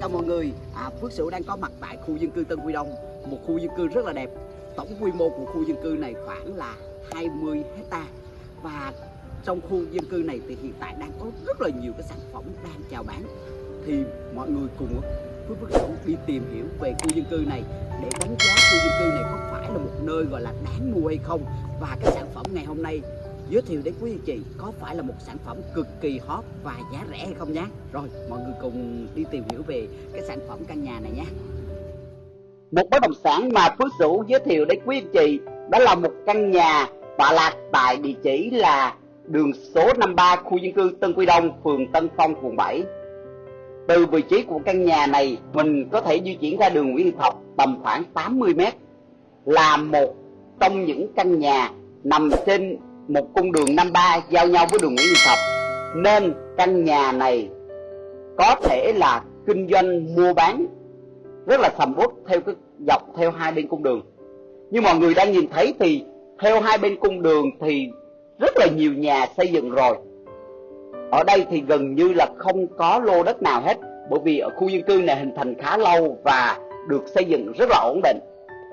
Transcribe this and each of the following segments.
Chào mọi người, à, Phước Sửu đang có mặt tại khu dân cư Tân Quy Đông. Một khu dân cư rất là đẹp. Tổng quy mô của khu dân cư này khoảng là 20 hecta. Và trong khu dân cư này thì hiện tại đang có rất là nhiều cái sản phẩm đang chào bán. Thì mọi người cùng Phước Phước Sửu đi tìm hiểu về khu dân cư này Để đánh giá khu dân cư này có phải là một nơi gọi là đáng mua hay không. Và cái sản phẩm ngày hôm nay giới thiệu đến quý anh chị có phải là một sản phẩm cực kỳ hot và giá rẻ hay không nhé rồi mọi người cùng đi tìm hiểu về cái sản phẩm căn nhà này nhé một bất động sản mà Phước Sửu giới thiệu đến quý anh chị đó là một căn nhà tọa lạc tại địa chỉ là đường số 53 khu dân cư Tân Quy Đông, phường Tân Phong, quận 7. Từ vị trí của căn nhà này, mình có thể di chuyển ra đường Nguyễn Thọc tầm khoảng 80 m là một trong những căn nhà nằm trên một cung đường 53 giao nhau với đường Nguyễn Duy Thập nên căn nhà này có thể là kinh doanh mua bán rất là sầm uất theo cái dọc theo hai bên cung đường. Như mọi người đang nhìn thấy thì theo hai bên cung đường thì rất là nhiều nhà xây dựng rồi. Ở đây thì gần như là không có lô đất nào hết, bởi vì ở khu dân cư này hình thành khá lâu và được xây dựng rất là ổn định.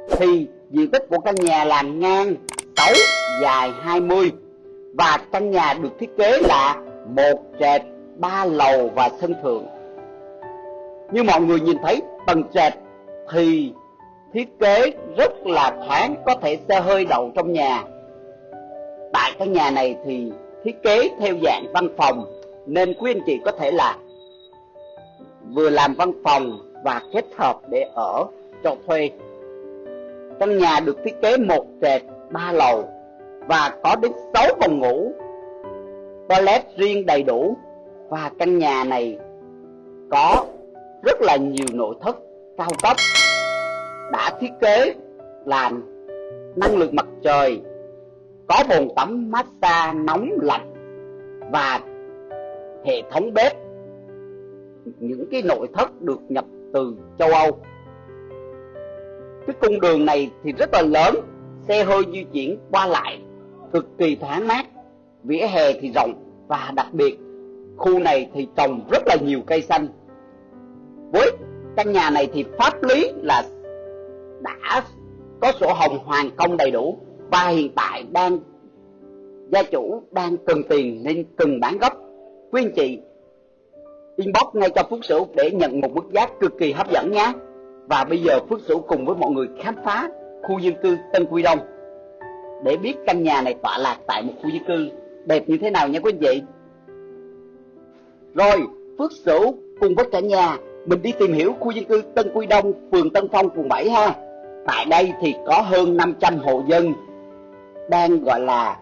Thì diện tích của căn nhà làm ngang 6 dài 20 và căn nhà được thiết kế là một trệt, ba lầu và sân thượng. Như mọi người nhìn thấy, tầng trệt thì thiết kế rất là thoáng, có thể xe hơi đậu trong nhà. Tại căn nhà này thì thiết kế theo dạng văn phòng, nên quý anh chị có thể là vừa làm văn phòng và kết hợp để ở cho thuê. Căn nhà được thiết kế một trệt, ba lầu và có đến 6 phòng ngủ. Toilet riêng đầy đủ và căn nhà này có rất là nhiều nội thất cao cấp, đã thiết kế làm năng lượng mặt trời, có bồn tắm massage nóng lạnh và hệ thống bếp. Những cái nội thất được nhập từ châu Âu. Cái cung đường này thì rất là lớn, xe hơi di chuyển qua lại cực kỳ thoáng mát, vỉa hè thì rộng và đặc biệt, khu này thì trồng rất là nhiều cây xanh. Với căn nhà này thì pháp lý là đã có sổ hồng hoàn công đầy đủ và hiện tại đang, gia chủ đang cần tiền nên cần bán gấp quý anh chị, inbox ngay cho Phước Sửu để nhận một mức giá cực kỳ hấp dẫn nhé. Và bây giờ Phước Sửu cùng với mọi người khám phá khu dân cư Tân Quy Đông để biết căn nhà này tọa lạc tại một khu dân cư đẹp như thế nào nha quý anh chị. Rồi, Phước Sửu cùng với cả nhà mình đi tìm hiểu khu dân cư Tân Quy Đông, phường Tân Phong, quận 7 ha. Tại đây thì có hơn 500 hộ dân đang gọi là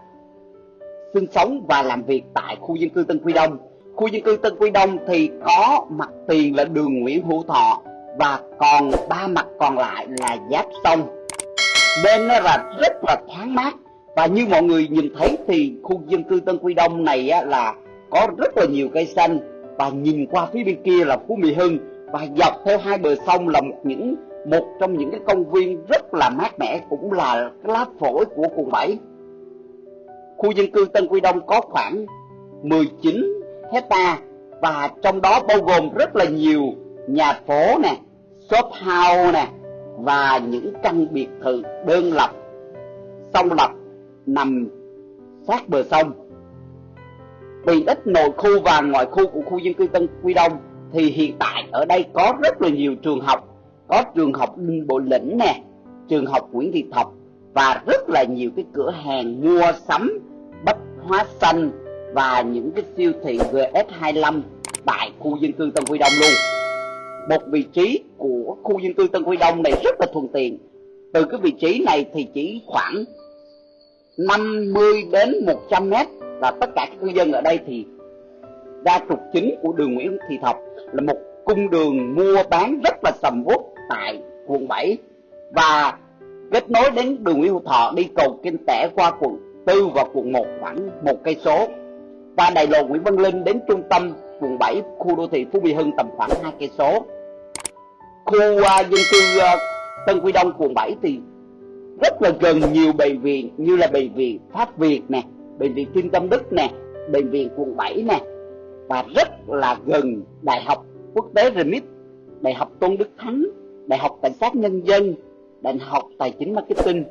sinh sống và làm việc tại khu dân cư Tân Quy Đông. Khu dân cư Tân Quy Đông thì có mặt tiền là đường Nguyễn Hữu Thọ và còn ba mặt còn lại là giáp sông nên nó là rất là thoáng mát. Và như mọi người nhìn thấy thì khu dân cư Tân Quy Đông này á, là có rất là nhiều cây xanh. Và nhìn qua phía bên kia là Phú Mỹ Hưng. Và dọc theo hai bờ sông là một những một trong những cái công viên rất là mát mẻ cũng là cái lá phổi của quận 7 khu dân cư Tân Quy Đông có khoảng 19 hecta và trong đó bao gồm rất là nhiều nhà phố nè shop house nè và những căn biệt thự đơn lập, song lập nằm sát bờ sông. Vì ít nội khu và ngoại khu của khu dân cư Tân Quy Đông, thì hiện tại ở đây có rất là nhiều trường học. Có trường học Đinh Bộ Lĩnh nè, trường học Nguyễn Thị Thập và rất là nhiều cái cửa hàng mua sắm bách hóa xanh và những cái siêu thị GS25 tại khu dân cư Tân Quy Đông luôn một vị trí của khu dân cư Tân Quy Đông này rất là thuận tiện. Từ cái vị trí này thì chỉ khoảng 50 đến 100 mét và tất cả các cư dân ở đây thì ra trục chính của đường Nguyễn Thị Thập là một cung đường mua bán rất là sầm uất tại quận 7 và kết nối đến đường Nguyễn Hữu Thọ, đi cầu Kinh Tẻ qua quận 4 và quận 1 khoảng một cây số. Và đại lộ Nguyễn Văn Linh đến trung tâm quận 7 khu đô thị Phú Mỹ Hưng tầm khoảng hai cây số khu uh, dân cư uh, Tân Quy Đông quận 7 thì rất là gần nhiều bệnh viện như là bệnh viện Pháp Việt nè, bệnh viện Kim Tâm Đức nè, bệnh viện quận 7 nè và rất là gần Đại học Quốc tế Remit, Đại học Tôn Đức Thắng, Đại học Cảnh sát Nhân dân, Đại học Tài chính Marketing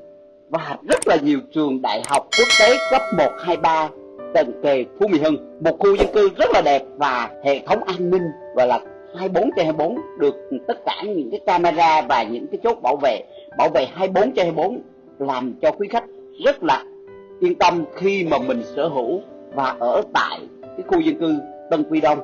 và rất là nhiều trường đại học quốc tế cấp 1, 2, 3 tận kề Phú Mỹ Hưng. Một khu dân cư rất là đẹp và hệ thống an ninh và là 24 trên 24 được tất cả những cái camera và những cái chốt bảo vệ bảo vệ 24 trên 24 làm cho quý khách rất là yên tâm khi mà mình sở hữu và ở tại cái khu dân cư Tân Quy Đông.